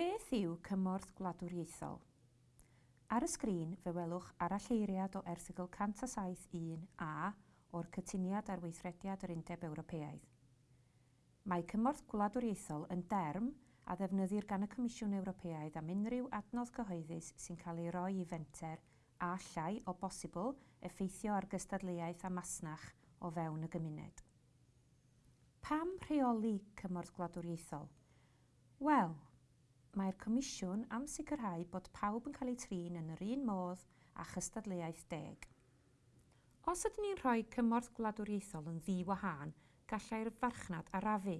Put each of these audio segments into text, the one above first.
Beth yw cymorth gwladwriaethol? Ar y sgrin fe welwch aralleiriad o erthigol 107.1 a o'r cytuniad ar weithrediad yr Undeb Ewropeaidd. Mae cymorth gwladwriaethol yn derm a ddefnyddir gan y Comisiwn Ewropeaidd am unrhyw adnodd cyhoeddus sy'n cael ei roi i fenter a llai o bosibl effeithio ar gystadleuaeth a masnach o fewn y gymuned. Pam rheoli cymorth gwladwriaethol? Wel, Mae'r Comisiwn am sicrhau bod pawb yn cael eu trin yn yr un modd a chystadleuaeth deg. Os ydyn ni'n rhoi cymorth gwladwriaethol yn ddiwahân, gallai'r farchnad arafu.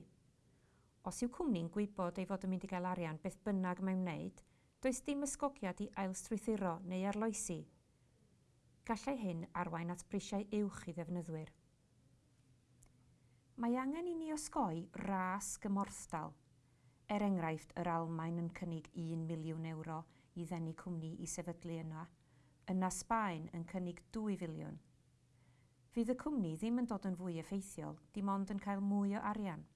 Os yw cwmni'n gwybod ei fod yn mynd i gael arian beth bynnag mae'n wneud, does dim ysgogiad i ailstrwythuro neu arloesi. Gallai hyn arwain at brisiau uwch i ddefnyddwyr. Mae angen i ni osgoi ras gymorthdal – Er enghraifft, yr Almain yn cynnig 1 miliwn euro i ddenu cwmni i sefydlu yna, yna Sbaen yn cynnig 2 filiwn. Fydd y cwmni ddim yn dod yn fwy effeithiol, dim ond yn cael mwy o arian.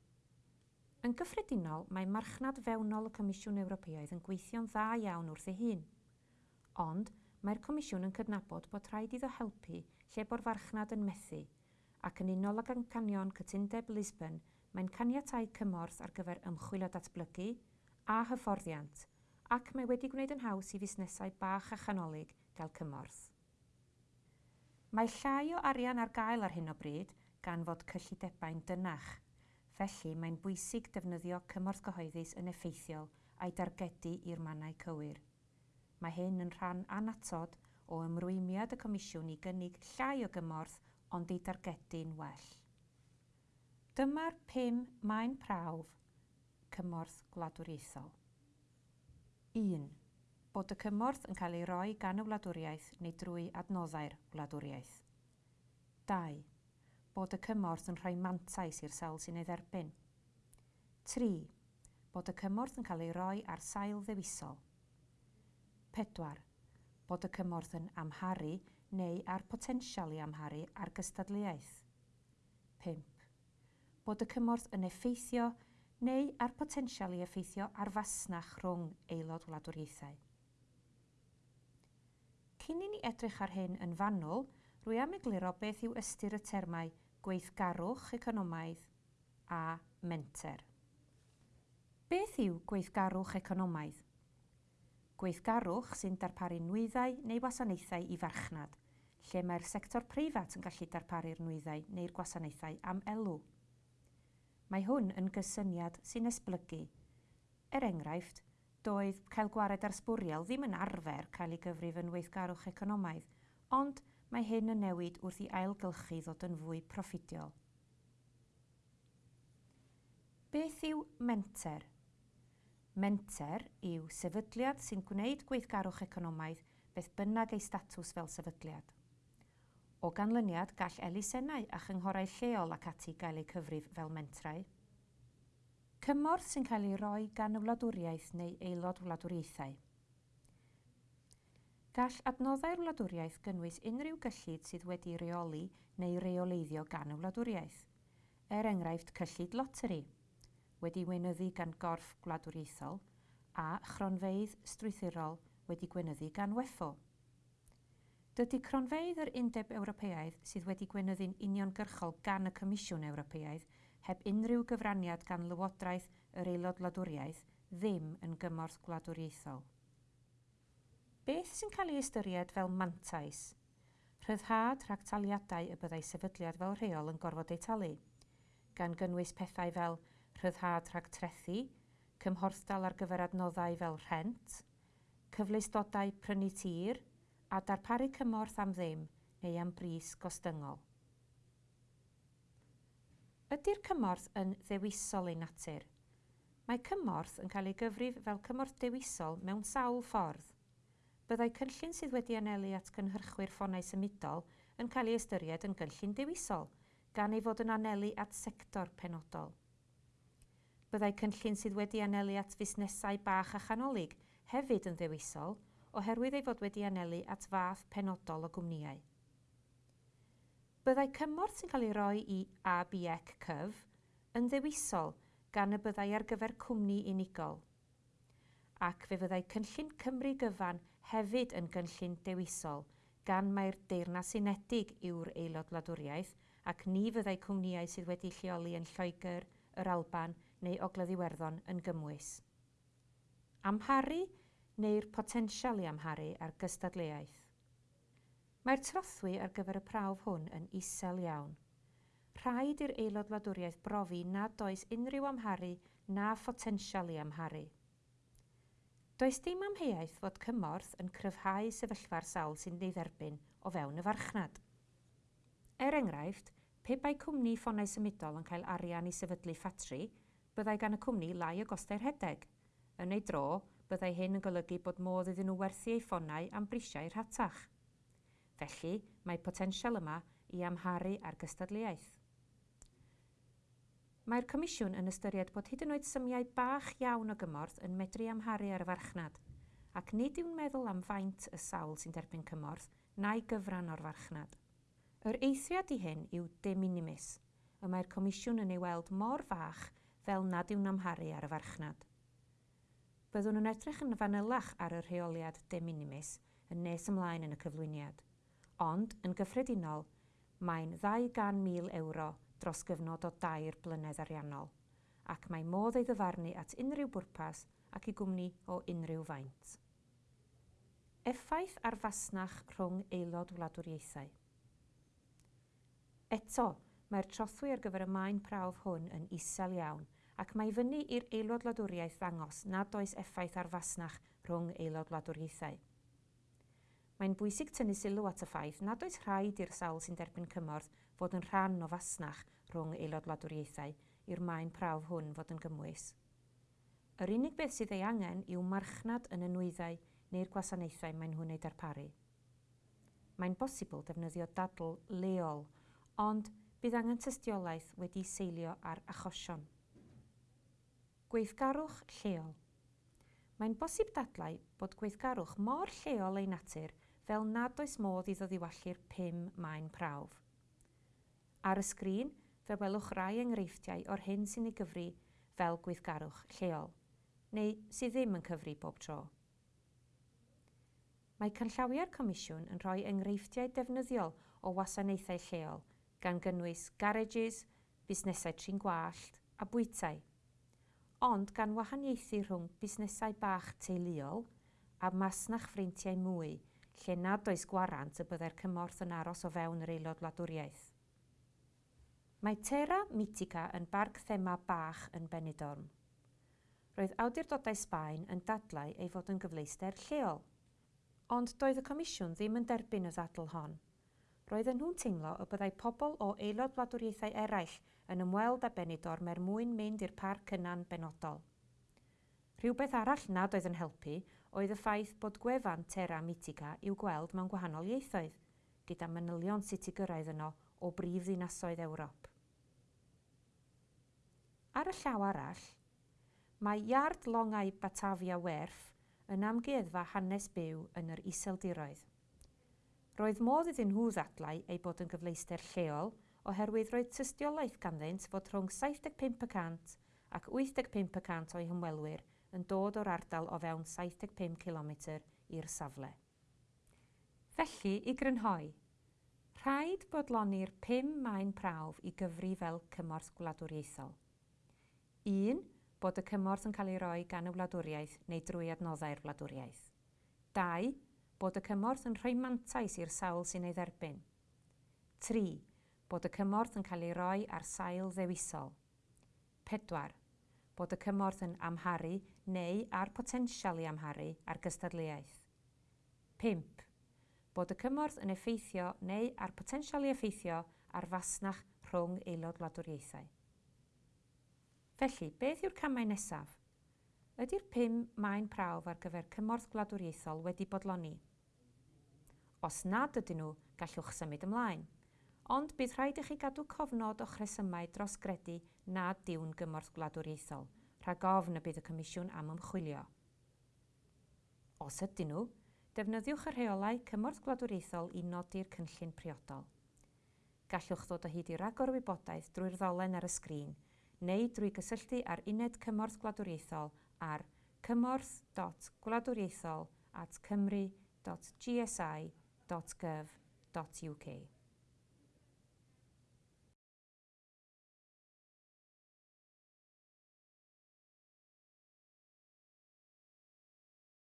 Yn gyffredinol, mae marchnad fewnol y Comisiwn Ewropeaidd yn gweithio'n dda iawn wrth ei hun. Ond, mae'r Comisiwn yn cydnabod bod rhaid iddo helpu lle bo'r farchnad yn methu, ac yn unol ag ancanion cytundeb Lisbon – mae'n caniatau cymorth ar gyfer ymchwil o datblygu a hyfforddiant ac mae wedi gwneud yn haws i fusnesau bach a chanolig gael cymorth. Mae llai o arian ar gael ar hyn o bryd gan fod cyllidebau'n dynach, felly mae'n bwysig defnyddio cymorth gyhoeddus yn effeithiol a'i dargedu i'r mannau cywir. Mae hyn yn rhan anatod o ymrwymiad y Comisiwn i gynnig llai o gymorth ond ei dargedu'n well. Dyma'r pum mae'n prawf cymorth gwladwriaethol. 1. Bod y cymorth yn cael ei roi gan y wladwriaeth neu drwy adnoddau'r wladwriaeth. 2. Bod y cymorth yn rhoi mantais i'r sawl sy'n ei dderbyn. 3. Bod y cymorth yn cael ei roi ar sail ddewisol. 4. Bod y cymorth yn amharu neu ar potensial i amharu ar gystadleuaeth. 5 bod y cymorth yn effeithio neu ar potensial i effeithio ar fasnach rhwng aelod wladwriaethau. Cyn i ni edrych ar hyn yn fanwl, rwy am egluro beth yw ystyr y termau gweithgarwch economaidd a menter. Beth yw gweithgarwch economaidd? Gweithgarwch sy'n darparu nwyddau neu wasanaethau i farchnad, lle mae'r sector preifat yn gallu darparu'r nwyddau neu'r gwasanaethau am elw. Mae hwn yn gysyniad sy'n esblygu. Er enghraifft, doedd cael gwared ar sbwriel ddim yn arfer cael ei gyfrif yn weithgarwch economaidd, ond mae hyn yn newid wrth i ailgylchu ddod yn fwy proffidiol. Beth yw menter? Menter yw sefydliad sy'n gwneud gweithgarwch economaidd beth bynnag ei statws fel sefydliad. O ganlyniad gall elusennau a chynghorau lleol ac ati gael eu cyfrif fel mentrau. Cymorth sy'n cael ei roi gan y wladwriaeth neu aelod wladwriaethau. Gall adnoddau'r wladwriaeth gynnwys unrhyw gyllid sydd wedi reoli neu reoleiddio gan y wladwriaeth. Er enghraifft cyllid loteri, wedi weinyddu gan gorff gwladwriaethol, a chronfeidd strwythurol wedi gweinyddu gan weffo. Dydy cronfeidd yr Undeb Ewropeaidd sydd wedi gweinyddu'n uniongyrchol gan y Comisiwn Ewropeaidd heb unrhyw gyfraniad gan Lywodraeth yr Aelod Wladwriaeth ddim yn gymorth gwladwriaethol. Beth sy'n cael ei ystyried fel mantais? Rhyddhad rhag taliadau y byddai sefydliad fel rheol yn gorfod ei talu, gan gynnwys pethau fel rhyddhad rhag trethu, cymhorthdal ar gyfer adnoddau fel rhent, cyfleustodau prynu tir, a darparu cymorth am ddim neu am bris gostyngol. Ydy'r cymorth yn ddewisol ei natur? Mae cymorth yn cael ei gyfrif fel cymorth dewisol mewn sawl ffordd. Byddai cynllun sydd wedi anelu at gynhyrchwyr ffonau symudol yn cael ei ystyried yn gynllun dewisol, gan ei fod yn anelu at sector penodol. Byddai cynllun sydd wedi anelu at fusnesau bach a chanolig hefyd yn ddewisol, oherwydd ei fod wedi anelu at fath penodol o gwmnïau. Byddai cymorth sy'n cael ei roi i ABEC cyf yn ddewisol gan y byddai ar gyfer cwmni unigol. Ac fe fyddai cynllun Cymru gyfan hefyd yn gynllun dewisol gan mae'r Deyrnas Unedig yw'r aelod wladwriaeth ac ni fyddai cwmnïau sydd wedi lleoli yn Lloegr, yr Alban neu Ogledd Iwerddon yn gymwys. Amharu neu'r potensial i amharu ar gystadleuaeth. Mae'r trothwy ar gyfer y prawf hwn yn isel iawn. Rhaid i'r aelod wladwriaeth brofi nad oes unrhyw amharu na photensial i amharu. Does dim amheuaeth fod cymorth yn cryfhau sefyllfa'r sawl sy'n ei dderbyn o fewn y farchnad. Er enghraifft, pe bai cwmni ffonau symudol yn cael arian i sefydlu ffatri, byddai gan y cwmni lai o gostau'r hedeg, yn ei dro byddai hyn yn golygu bod modd iddyn nhw werthu eu ffonau am brisiau rhatach. Felly, mae potensial yma i amharu ar gystadleuaeth. Mae'r Comisiwn yn ystyried bod hyd yn oed symiau bach iawn o gymorth yn medru amharu ar y farchnad, ac nid yw'n meddwl am faint y sawl sy'n derbyn cymorth na'i gyfran o'r farchnad. Yr eithriad i hyn yw de minimis, y mae'r Comisiwn yn ei weld mor fach fel nad yw'n amharu ar y farchnad byddwn yn edrych yn fanylach ar y rheoliad de minimis yn nes ymlaen yn y cyflwyniad. Ond, yn gyffredinol, mae'n 200,000 euro dros gyfnod o dair blynedd ariannol, ac mae modd ei ddyfarnu at unrhyw bwrpas ac i gwmni o unrhyw faint. Effaith ar fasnach rhwng aelod wladwriaethau. Eto, mae'r trothwy ar gyfer y maen prawf hwn yn isel iawn ac mae fyny i'r aelod wladwriaeth ddangos nad oes effaith arfasnach rhwng aelod wladwriaethau. Mae'n bwysig tynnu sylw at y ffaith nad oes rhaid i'r sawl sy'n derbyn cymorth fod yn rhan o fasnach rhwng aelod wladwriaethau i'r maen prawf hwn fod yn gymwys. Yr unig beth sydd ei angen yw marchnad yn y nwyddau neu'r gwasanaethau mae'n hwn ei darparu. Mae'n bosibl defnyddio dadl leol, ond bydd angen tystiolaeth wedi seilio ar achosion. Gweithgarwch lleol. Mae'n bosib dadlau bod gweithgarwch mor lleol ei natur fel nad oes modd iddo ddiwallu'r pum maen prawf. Ar y sgrin, fe welwch rai enghreifftiau o'r hyn sy'n ei gyfri fel gweithgarwch lleol, neu sydd ddim yn cyfri bob tro. Mae canllawiau'r Comisiwn yn rhoi enghreifftiau defnyddiol o wasanaethau lleol, gan gynnwys garages, busnesau trin gwallt a bwytai ond gan wahaniaethu rhwng busnesau bach teuluol a masnach ffrintiau mwy, lle nad oes gwarant y byddai'r cymorth yn aros o fewn yr aelod wladwriaeth. Mae Terra Mitica yn barc thema bach yn Benidorm. Roedd awdurdodau Sbaen yn dadlau ei fod yn gyfleuster lleol, ond doedd y Comisiwn ddim yn derbyn y ddadl hon roedden nhw'n teimlo y byddai pobl o aelod wladwriaethau eraill yn ymweld â Benidorm er mwyn mynd i'r parc yna'n benodol. Rhywbeth arall nad oedd yn helpu oedd y ffaith bod gwefan Terra Mitica i'w gweld mewn gwahanol ieithoedd, gyda manylion sitigyrraedd yno o brif ddinasoedd Ewrop. Ar y llaw arall, mae Iard Longau Batavia Werf yn amgueddfa hanes byw yn yr iseldiroedd. Roedd modd iddyn nhw ddadlau ei bod yn gyfleuster lleol oherwydd roedd tystiolaeth ganddynt fod rhwng 75% ac 85% o'i hymwelwyr yn dod o'r ardal o fewn 75 km i'r safle. Felly, i grynhoi, rhaid bodloni'r 5 maen prawf i gyfri fel cymorth gwladwriaethol. 1. Bod y cymorth yn cael ei roi gan y wladwriaeth neu drwy adnoddau'r wladwriaeth. 2 bod y cymorth yn rhoi mantais i'r sawl sy'n ei dderbyn. 3. Bod y cymorth yn cael ei roi ar sail ddewisol. 4. Bod y cymorth yn amharu neu ar potensial i amharu ar gystadleuaeth. 5. Bod y cymorth yn effeithio neu ar potensial i effeithio ar fasnach rhwng aelod wladwriaethau. Felly, beth yw'r camau nesaf? Ydy'r pum maen prawf ar gyfer cymorth gwladwriaethol wedi bodloni? Os nad ydyn nhw, gallwch symud ymlaen. Ond bydd rhaid i chi gadw cofnod o chresymau dros gredu nad diwn gymorth gwladwriaethol, rhag ofn y bydd y Comisiwn am ymchwilio. Os ydyn nhw, defnyddiwch y rheolau cymorth gwladwriaethol i nodi'r cynllun priodol. Gallwch ddod o hyd i ragor wybodaeth drwy'r ddolen ar y sgrin neu drwy gysylltu ar uned cymorth gwladwriaethol ar cymorth.gwladwriaethol at cymru.gsi.gov.uk.